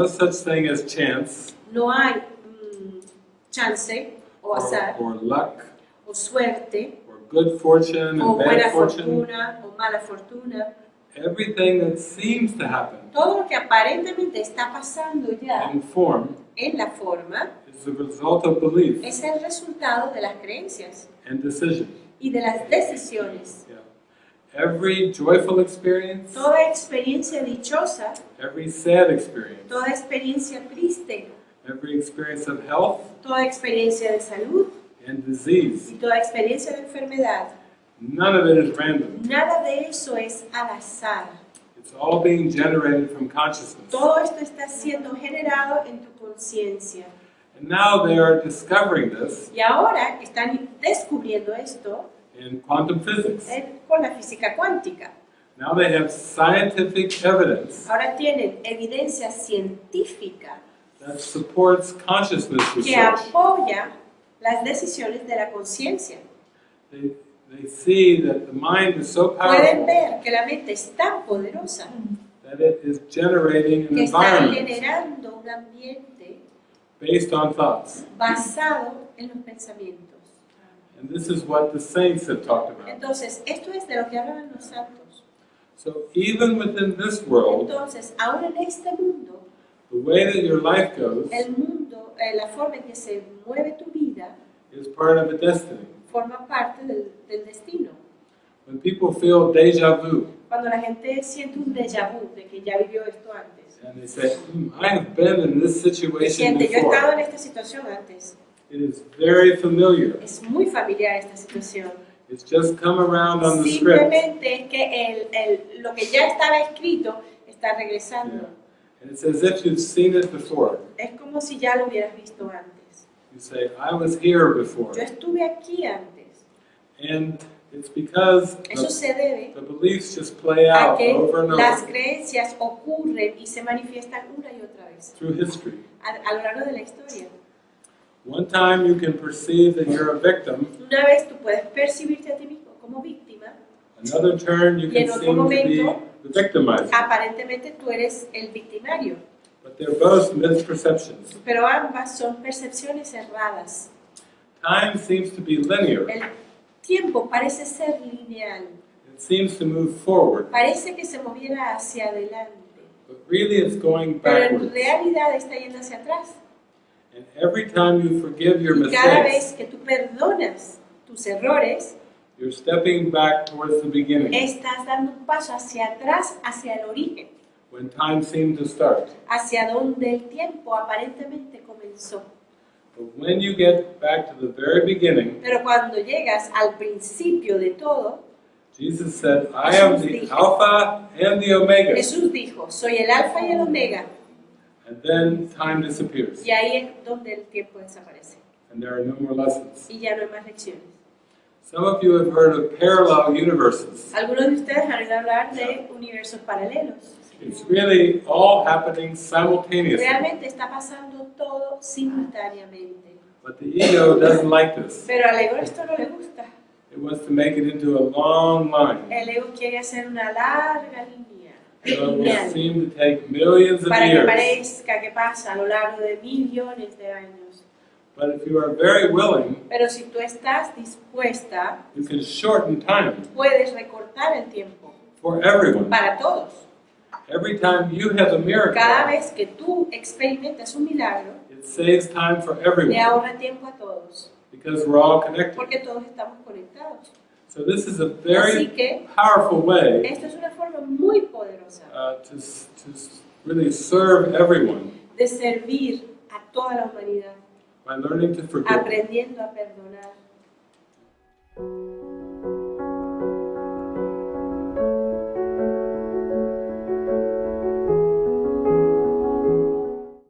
no such thing as chance No hay mm, chance o or, azar or luck o suerte or good fortune o and buena bad fortune. fortuna o mala fortuna. Everything that seems to happen Todo lo que aparentemente está pasando ya in form en la forma is the result of belief es el resultado de las creencias and decision. y de las decisiones. Yeah. Every joyful experience, Toda experiencia dichosa, every sad experience, toda experiencia triste, every experience of health toda experiencia de salud and disease, y toda experiencia de enfermedad, none of it is random. nada de eso es al azar. It's all being generated from consciousness. Todo esto está siendo generado en tu conciencia. And now they are discovering this Y ahora están descubriendo esto in quantum physics. con la física cuántica. Now they have scientific evidence Ahora tienen evidencia científica that supports consciousness que apoya las decisiones de la conciencia. They, they see that the mind is so Pueden powerful ver que la mente es tan poderosa that it is generating an que está environment generando un ambiente based on thoughts. basado en los pensamientos. And this is what the saints have talked about. Entonces, esto es de lo que hablan los santos. So even within this world, Entonces, ahora en este mundo, the way that your life goes el mundo, eh, la forma en que se mueve tu vida, is part of a destiny. forma parte del, del destino. When people feel deja vu Cuando la gente siente un déjà vu de que ya vivió esto antes, and they say, "Hmm, I have been in this situation siente, yo he estado en esta situación antes, it is very familiar. es muy familiar esta situación. It's just come around on the script. Simplemente es que el, el- lo que ya estaba escrito está regresando. And it's as if you've seen it before. Es como si ya lo hubieras visto antes. You say, I was here before. Yo estuve aquí antes. And it's because Eso the, se debe the beliefs just play a out que over and las creencias ocurren y se manifiestan una y otra vez through history. a, a lo largo de la historia. One time you can perceive that you're a victim. Una vez tú puedes percibirte a ti mismo como víctima, Another turn you Y en can otro seem to be momento- the victimizer. aparentemente tú eres el victimario, But they're both misperceptions. pero ambas son percepciones erradas. Time seems to be linear. El tiempo parece ser lineal, It seems to move forward. parece que se moviera hacia adelante, But really it's going pero en backwards. realidad está yendo hacia atrás. And every time you forgive your Y cada mistakes, vez que tú perdonas tus errores, you're stepping back towards the beginning estás dando un paso hacia atrás, hacia el origen, when time seemed to start. hacia donde el tiempo aparentemente comenzó. But when you get back to the very beginning, Pero cuando llegas al principio de todo, Jesus said, I am the Alpha and the Omega. Jesús dijo, soy el alfa y el omega, And then time disappears. y ahí es donde el tiempo desaparece. And there are no more lessons. Y ya no hay más lecciones. Some of you have heard of parallel universes. Algunos de ustedes han oído hablar de universos paralelos. It's really all happening simultaneously. Realmente está pasando todo simultáneamente. But the ego doesn't like this. Pero al ego esto no le gusta. It wants to make it into a long line. El ego quiere hacer una larga línea, So it will lineal, seem to take millions of para que parezca que pasa a lo largo de millones de años. But if you are very willing, Pero si tú estás dispuesta, you can shorten time puedes recortar el tiempo for everyone. para todos. Every time you have a Cada miracle, vez que tú experimentas un milagro, it saves time for le everyone ahorra tiempo a todos, because we're all connected. porque todos estamos conectados. So this is a Así very que powerful way esto es una forma muy poderosa uh, to, really serve everyone de servir a toda la humanidad, by learning to forgive. aprendiendo a perdonar.